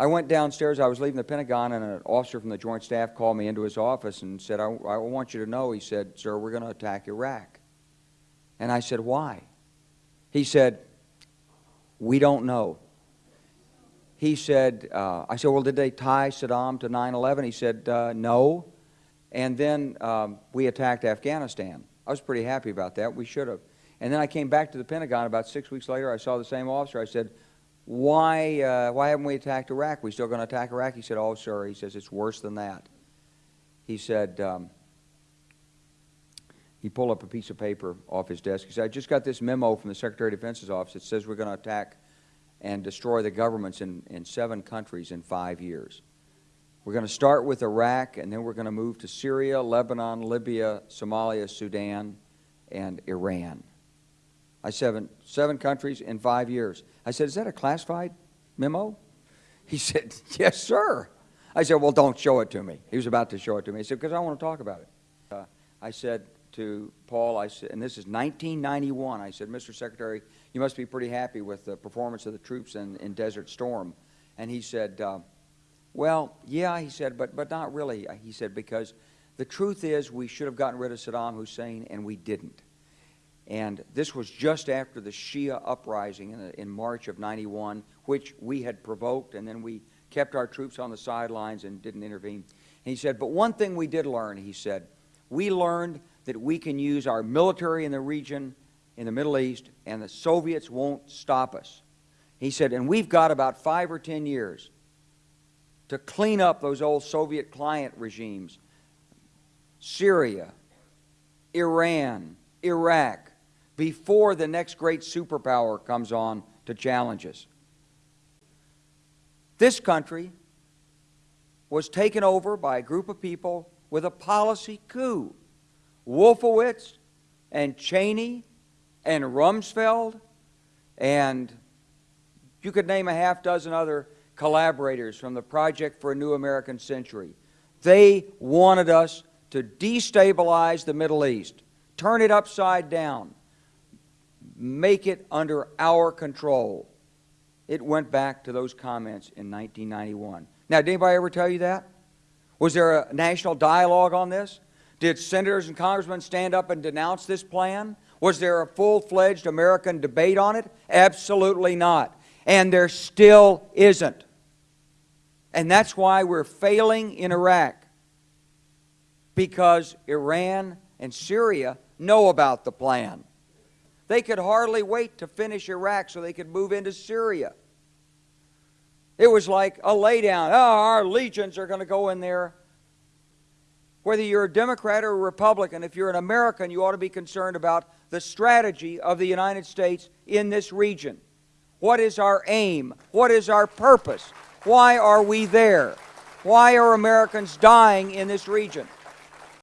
I went downstairs. I was leaving the Pentagon, and an officer from the Joint Staff called me into his office and said, I, I want you to know, he said, sir, we're going to attack Iraq. And I said, why? He said, we don't know. He said, uh, I said, well, did they tie Saddam to 9-11? He said, uh, no. And then um, we attacked Afghanistan. I was pretty happy about that. We should have. And then I came back to the Pentagon about six weeks later. I saw the same officer. I said, why, uh, why haven't we attacked Iraq? We still going to attack Iraq? He said, oh, sir. He says, it's worse than that. He said, um, he pulled up a piece of paper off his desk. He said, I just got this memo from the Secretary of Defense's office that says we're going to attack and destroy the governments in, in seven countries in five years. We're going to start with Iraq, and then we're going to move to Syria, Lebanon, Libya, Somalia, Sudan, and Iran. I said, seven countries in five years. I said, is that a classified memo? He said, yes, sir. I said, well, don't show it to me. He was about to show it to me. He said, because I want to talk about it. Uh, I said to Paul, I said, and this is 1991, I said, Mr. Secretary, you must be pretty happy with the performance of the troops in, in Desert Storm. And he said, uh, well, yeah, he said, but, but not really. He said, because the truth is we should have gotten rid of Saddam Hussein, and we didn't. And this was just after the Shia uprising in, in March of 91, which we had provoked, and then we kept our troops on the sidelines and didn't intervene. And he said, but one thing we did learn, he said, we learned that we can use our military in the region, in the Middle East, and the Soviets won't stop us. He said, and we've got about five or ten years to clean up those old Soviet client regimes, Syria, Iran, Iraq, before the next great superpower comes on to challenge us. This country was taken over by a group of people with a policy coup. Wolfowitz and Cheney and Rumsfeld and you could name a half dozen other collaborators from the Project for a New American Century. They wanted us to destabilize the Middle East, turn it upside down, make it under our control. It went back to those comments in 1991. Now, did anybody ever tell you that? Was there a national dialogue on this? Did senators and congressmen stand up and denounce this plan? Was there a full-fledged American debate on it? Absolutely not. And there still isn't. And that's why we're failing in Iraq. Because Iran and Syria know about the plan. They could hardly wait to finish Iraq so they could move into Syria. It was like a laydown. Oh, our legions are going to go in there. Whether you're a Democrat or a Republican, if you're an American, you ought to be concerned about the strategy of the United States in this region. What is our aim? What is our purpose? Why are we there? Why are Americans dying in this region?